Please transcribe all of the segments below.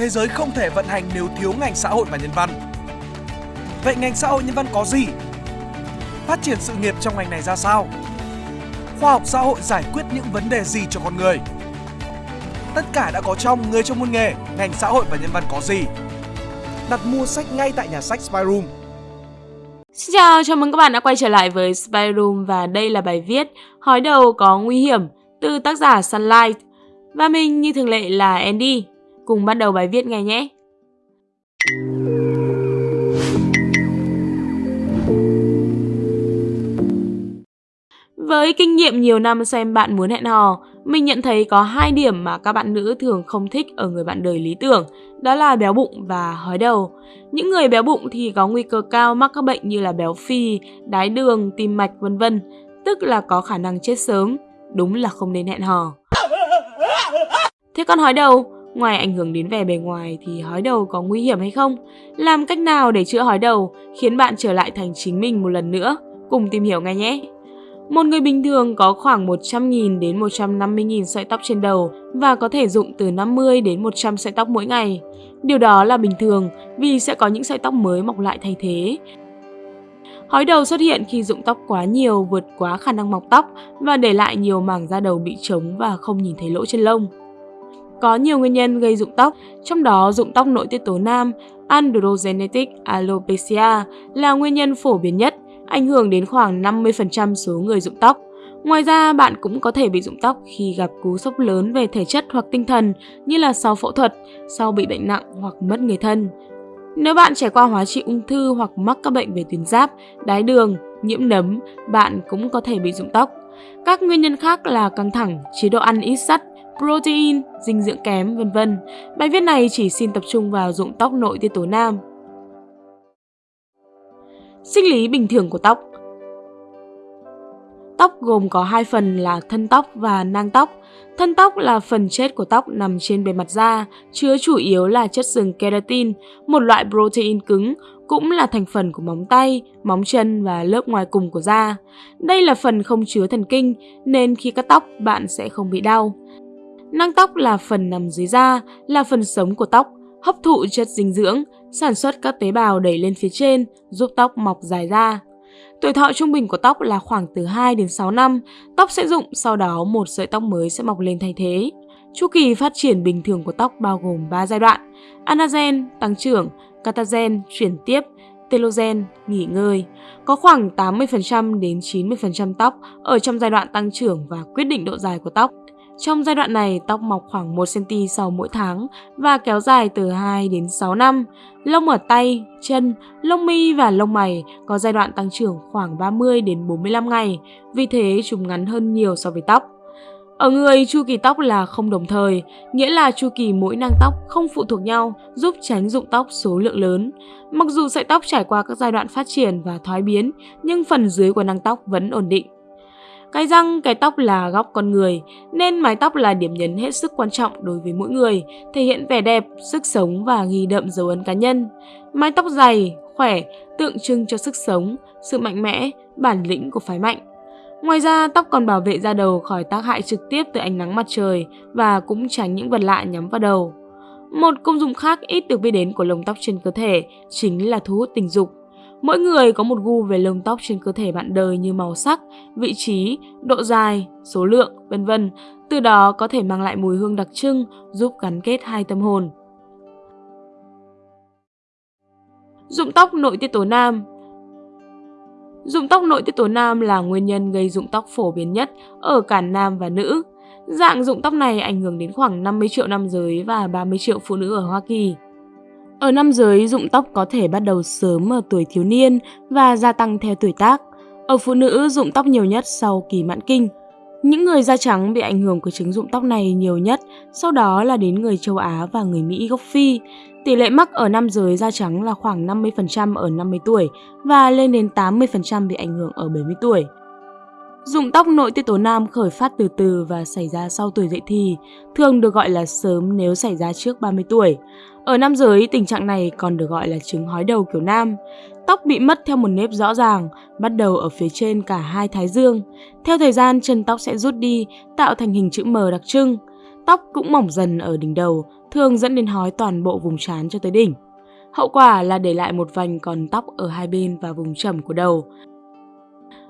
thế giới không thể vận hành nếu thiếu ngành xã hội và nhân văn. Vậy ngành xã hội nhân văn có gì? Phát triển sự nghiệp trong ngành này ra sao? Khoa học xã hội giải quyết những vấn đề gì cho con người? Tất cả đã có trong Người trong môn nghề, ngành xã hội và nhân văn có gì? Đặt mua sách ngay tại nhà sách Spyroom. Xin chào, chào mừng các bạn đã quay trở lại với Spyroom và đây là bài viết Hói đầu có nguy hiểm từ tác giả Sunlight. Và mình như thường lệ là Andy. Cùng bắt đầu bài viết ngay nhé. Với kinh nghiệm nhiều năm xem bạn muốn hẹn hò, mình nhận thấy có hai điểm mà các bạn nữ thường không thích ở người bạn đời lý tưởng, đó là béo bụng và hói đầu. Những người béo bụng thì có nguy cơ cao mắc các bệnh như là béo phì, đái đường, tim mạch vân vân, tức là có khả năng chết sớm, đúng là không nên hẹn hò. Thế còn hói đầu, ngoài ảnh hưởng đến vẻ bề ngoài thì hói đầu có nguy hiểm hay không? Làm cách nào để chữa hói đầu khiến bạn trở lại thành chính mình một lần nữa? Cùng tìm hiểu ngay nhé! Một người bình thường có khoảng 100.000 đến 150.000 sợi tóc trên đầu và có thể dụng từ 50 đến 100 sợi tóc mỗi ngày. Điều đó là bình thường vì sẽ có những sợi tóc mới mọc lại thay thế. Hói đầu xuất hiện khi dụng tóc quá nhiều vượt quá khả năng mọc tóc và để lại nhiều mảng da đầu bị trống và không nhìn thấy lỗ chân lông. Có nhiều nguyên nhân gây rụng tóc, trong đó rụng tóc nội tiết tố nam, androgenetic alopecia là nguyên nhân phổ biến nhất ảnh hưởng đến khoảng 50% số người rụng tóc. Ngoài ra, bạn cũng có thể bị rụng tóc khi gặp cú sốc lớn về thể chất hoặc tinh thần như là sau phẫu thuật, sau bị bệnh nặng hoặc mất người thân. Nếu bạn trải qua hóa trị ung thư hoặc mắc các bệnh về tuyến giáp, đái đường, nhiễm nấm, bạn cũng có thể bị rụng tóc. Các nguyên nhân khác là căng thẳng, chế độ ăn ít sắt, protein, dinh dưỡng kém, vân vân. Bài viết này chỉ xin tập trung vào dụng tóc nội tiết tố nam. Sinh lý bình thường của tóc Tóc gồm có hai phần là thân tóc và nang tóc. Thân tóc là phần chết của tóc nằm trên bề mặt da, chứa chủ yếu là chất sừng keratin, một loại protein cứng, cũng là thành phần của móng tay, móng chân và lớp ngoài cùng của da. Đây là phần không chứa thần kinh, nên khi cắt tóc bạn sẽ không bị đau. Nang tóc là phần nằm dưới da, là phần sống của tóc, hấp thụ chất dinh dưỡng, sản xuất các tế bào đẩy lên phía trên, giúp tóc mọc dài ra. Tuổi thọ trung bình của tóc là khoảng từ 2 đến 6 năm, tóc sẽ rụng, sau đó một sợi tóc mới sẽ mọc lên thay thế. Chu kỳ phát triển bình thường của tóc bao gồm 3 giai đoạn: anagen, tăng trưởng, catagen, chuyển tiếp, telogen, nghỉ ngơi. Có khoảng 80% đến 90% tóc ở trong giai đoạn tăng trưởng và quyết định độ dài của tóc. Trong giai đoạn này, tóc mọc khoảng 1cm sau mỗi tháng và kéo dài từ 2 đến 6 năm. Lông ở tay, chân, lông mi và lông mày có giai đoạn tăng trưởng khoảng 30 đến 45 ngày, vì thế chúng ngắn hơn nhiều so với tóc. Ở người, chu kỳ tóc là không đồng thời, nghĩa là chu kỳ mỗi nang tóc không phụ thuộc nhau, giúp tránh rụng tóc số lượng lớn. Mặc dù sợi tóc trải qua các giai đoạn phát triển và thoái biến, nhưng phần dưới của nang tóc vẫn ổn định. Cái răng, cái tóc là góc con người, nên mái tóc là điểm nhấn hết sức quan trọng đối với mỗi người, thể hiện vẻ đẹp, sức sống và ghi đậm dấu ấn cá nhân. Mái tóc dày, khỏe, tượng trưng cho sức sống, sự mạnh mẽ, bản lĩnh của phái mạnh. Ngoài ra, tóc còn bảo vệ da đầu khỏi tác hại trực tiếp từ ánh nắng mặt trời và cũng tránh những vật lạ nhắm vào đầu. Một công dụng khác ít được biết đến của lông tóc trên cơ thể chính là thu hút tình dục. Mỗi người có một gu về lông tóc trên cơ thể bạn đời như màu sắc, vị trí, độ dài, số lượng, vân vân. Từ đó có thể mang lại mùi hương đặc trưng, giúp gắn kết hai tâm hồn. Dụng tóc nội tiết tố nam Dụng tóc nội tiết tố nam là nguyên nhân gây dụng tóc phổ biến nhất ở cả nam và nữ. Dạng dụng tóc này ảnh hưởng đến khoảng 50 triệu nam giới và 30 triệu phụ nữ ở Hoa Kỳ. Ở nam giới, rụng tóc có thể bắt đầu sớm ở tuổi thiếu niên và gia tăng theo tuổi tác. Ở phụ nữ, rụng tóc nhiều nhất sau kỳ mãn kinh. Những người da trắng bị ảnh hưởng của chứng rụng tóc này nhiều nhất, sau đó là đến người châu Á và người Mỹ gốc Phi. Tỷ lệ mắc ở nam giới da trắng là khoảng 50% ở 50 tuổi và lên đến 80% bị ảnh hưởng ở 70 tuổi. Dụng tóc nội tiết tố nam khởi phát từ từ và xảy ra sau tuổi dậy thì, thường được gọi là sớm nếu xảy ra trước 30 tuổi. Ở nam giới, tình trạng này còn được gọi là chứng hói đầu kiểu nam. Tóc bị mất theo một nếp rõ ràng, bắt đầu ở phía trên cả hai thái dương. Theo thời gian, chân tóc sẽ rút đi, tạo thành hình chữ M đặc trưng. Tóc cũng mỏng dần ở đỉnh đầu, thường dẫn đến hói toàn bộ vùng trán cho tới đỉnh. Hậu quả là để lại một vành còn tóc ở hai bên và vùng trầm của đầu.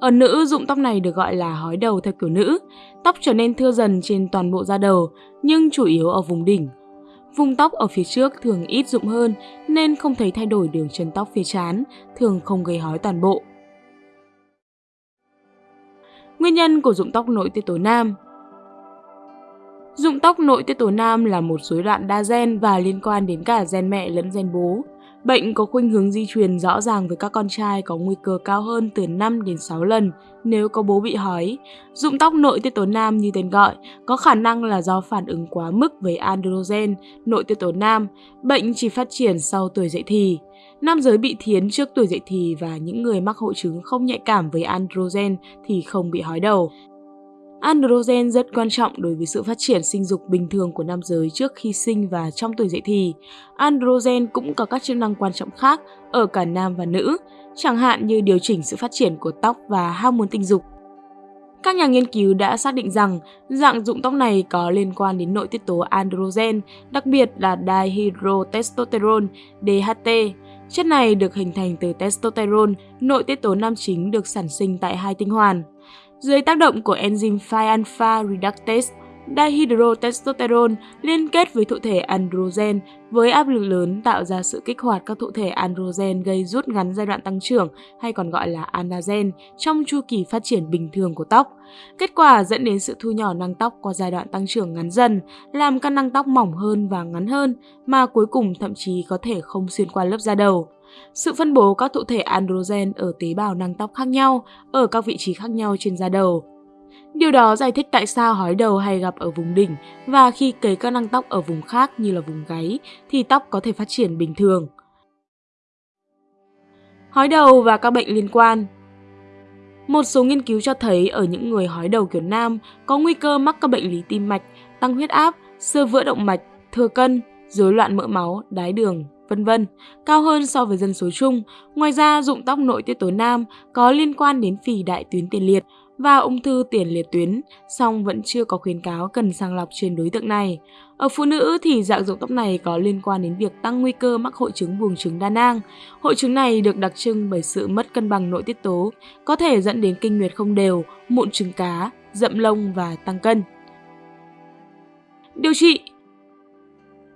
Ở nữ, dụng tóc này được gọi là hói đầu theo kiểu nữ. Tóc trở nên thưa dần trên toàn bộ da đầu, nhưng chủ yếu ở vùng đỉnh. Vùng tóc ở phía trước thường ít rụng hơn nên không thấy thay đổi đường chân tóc phía trán, thường không gây hói toàn bộ. Nguyên nhân của rụng tóc nội tiết tố nam Rụng tóc nội tiết tố nam là một rối loạn đa gen và liên quan đến cả gen mẹ lẫn gen bố. Bệnh có khuynh hướng di truyền rõ ràng với các con trai có nguy cơ cao hơn từ 5 đến 6 lần nếu có bố bị hói. Dụng tóc nội tiết tố nam như tên gọi có khả năng là do phản ứng quá mức với androgen, nội tiết tố nam. Bệnh chỉ phát triển sau tuổi dậy thì. Nam giới bị thiến trước tuổi dậy thì và những người mắc hội chứng không nhạy cảm với androgen thì không bị hói đầu. Androgen rất quan trọng đối với sự phát triển sinh dục bình thường của nam giới trước khi sinh và trong tuổi dậy thì. Androgen cũng có các chức năng quan trọng khác ở cả nam và nữ, chẳng hạn như điều chỉnh sự phát triển của tóc và hormone tình dục. Các nhà nghiên cứu đã xác định rằng dạng dụng tóc này có liên quan đến nội tiết tố androgen, đặc biệt là dihydrotestosterone, DHT. Chất này được hình thành từ testosterone, nội tiết tố nam chính được sản sinh tại hai tinh hoàn. Dưới tác động của enzyme 5-alpha reductase, dihydrotestosterone liên kết với thụ thể androgen với áp lực lớn tạo ra sự kích hoạt các thụ thể androgen gây rút ngắn giai đoạn tăng trưởng hay còn gọi là anagen trong chu kỳ phát triển bình thường của tóc. Kết quả dẫn đến sự thu nhỏ năng tóc qua giai đoạn tăng trưởng ngắn dần, làm các năng tóc mỏng hơn và ngắn hơn, mà cuối cùng thậm chí có thể không xuyên qua lớp da đầu. Sự phân bố các thụ thể androgen ở tế bào năng tóc khác nhau ở các vị trí khác nhau trên da đầu. Điều đó giải thích tại sao hói đầu hay gặp ở vùng đỉnh và khi cấy các năng tóc ở vùng khác như là vùng gáy thì tóc có thể phát triển bình thường. Hói đầu và các bệnh liên quan Một số nghiên cứu cho thấy ở những người hói đầu kiểu nam có nguy cơ mắc các bệnh lý tim mạch, tăng huyết áp, sơ vữa động mạch, thừa cân, rối loạn mỡ máu, đái đường, vân vân, cao hơn so với dân số chung. Ngoài ra, dụng tóc nội tiết tố nam có liên quan đến phì đại tuyến tiền liệt và ung thư tiền liệt tuyến, song vẫn chưa có khuyến cáo cần sàng lọc trên đối tượng này. Ở phụ nữ thì dạng dụng tóc này có liên quan đến việc tăng nguy cơ mắc hội chứng buồng trứng đa nang. Hội chứng này được đặc trưng bởi sự mất cân bằng nội tiết tố, có thể dẫn đến kinh nguyệt không đều, mụn trứng cá, rậm lông và tăng cân. Điều trị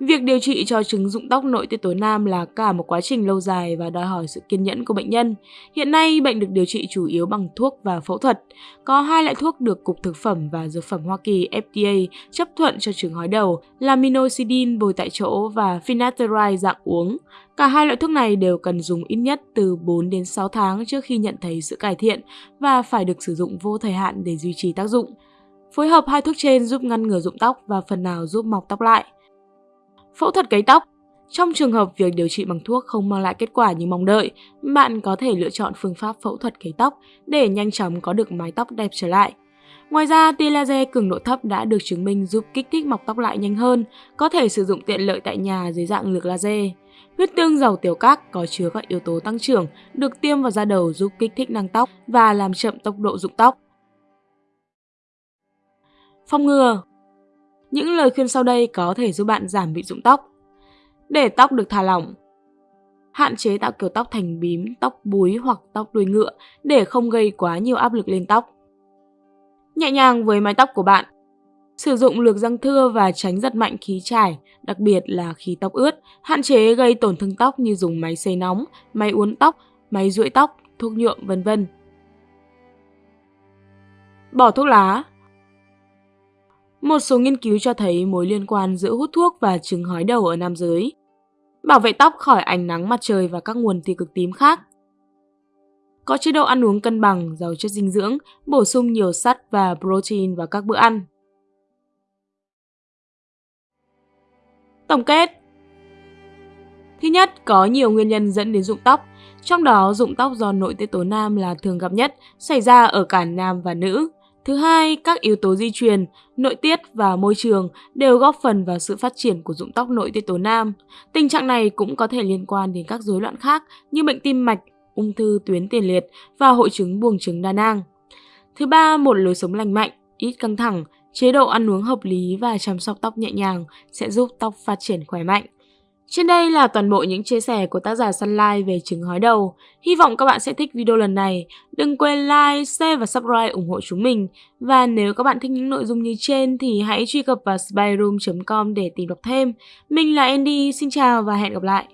Việc điều trị cho chứng rụng tóc nội tiết tố nam là cả một quá trình lâu dài và đòi hỏi sự kiên nhẫn của bệnh nhân. Hiện nay, bệnh được điều trị chủ yếu bằng thuốc và phẫu thuật. Có hai loại thuốc được Cục Thực phẩm và Dược phẩm Hoa Kỳ FDA chấp thuận cho chứng hói đầu là minoxidil bồi tại chỗ và finasteride dạng uống. Cả hai loại thuốc này đều cần dùng ít nhất từ 4 đến 6 tháng trước khi nhận thấy sự cải thiện và phải được sử dụng vô thời hạn để duy trì tác dụng. Phối hợp hai thuốc trên giúp ngăn ngừa rụng tóc và phần nào giúp mọc tóc lại. Phẫu thuật cấy tóc Trong trường hợp việc điều trị bằng thuốc không mang lại kết quả như mong đợi, bạn có thể lựa chọn phương pháp phẫu thuật cấy tóc để nhanh chóng có được mái tóc đẹp trở lại. Ngoài ra, tia laser cường độ thấp đã được chứng minh giúp kích thích mọc tóc lại nhanh hơn, có thể sử dụng tiện lợi tại nhà dưới dạng lược laser. Huyết tương giàu tiểu các có chứa các yếu tố tăng trưởng, được tiêm vào da đầu giúp kích thích năng tóc và làm chậm tốc độ rụng tóc. Phòng ngừa những lời khuyên sau đây có thể giúp bạn giảm bị rụng tóc. Để tóc được thả lỏng, hạn chế tạo kiểu tóc thành bím, tóc búi hoặc tóc đuôi ngựa để không gây quá nhiều áp lực lên tóc. Nhẹ nhàng với mái tóc của bạn. Sử dụng lược răng thưa và tránh giật mạnh khí trải, đặc biệt là khi tóc ướt, hạn chế gây tổn thương tóc như dùng máy sấy nóng, máy uốn tóc, máy duỗi tóc, thuốc nhuộm vân vân. Bỏ thuốc lá, một số nghiên cứu cho thấy mối liên quan giữa hút thuốc và chứng hói đầu ở nam giới. Bảo vệ tóc khỏi ánh nắng mặt trời và các nguồn tia cực tím khác. Có chế độ ăn uống cân bằng, giàu chất dinh dưỡng, bổ sung nhiều sắt và protein vào các bữa ăn. Tổng kết Thứ nhất, có nhiều nguyên nhân dẫn đến rụng tóc, trong đó rụng tóc do nội tiết tố nam là thường gặp nhất, xảy ra ở cả nam và nữ. Thứ hai, các yếu tố di truyền, nội tiết và môi trường đều góp phần vào sự phát triển của rụng tóc nội tiết tố nam. Tình trạng này cũng có thể liên quan đến các rối loạn khác như bệnh tim mạch, ung thư tuyến tiền liệt và hội chứng buồng trứng đa nang. Thứ ba, một lối sống lành mạnh, ít căng thẳng, chế độ ăn uống hợp lý và chăm sóc tóc nhẹ nhàng sẽ giúp tóc phát triển khỏe mạnh. Trên đây là toàn bộ những chia sẻ của tác giả Sunlight về trứng hói đầu. Hy vọng các bạn sẽ thích video lần này. Đừng quên like, share và subscribe ủng hộ chúng mình. Và nếu các bạn thích những nội dung như trên thì hãy truy cập vào spyroom.com để tìm đọc thêm. Mình là Andy, xin chào và hẹn gặp lại.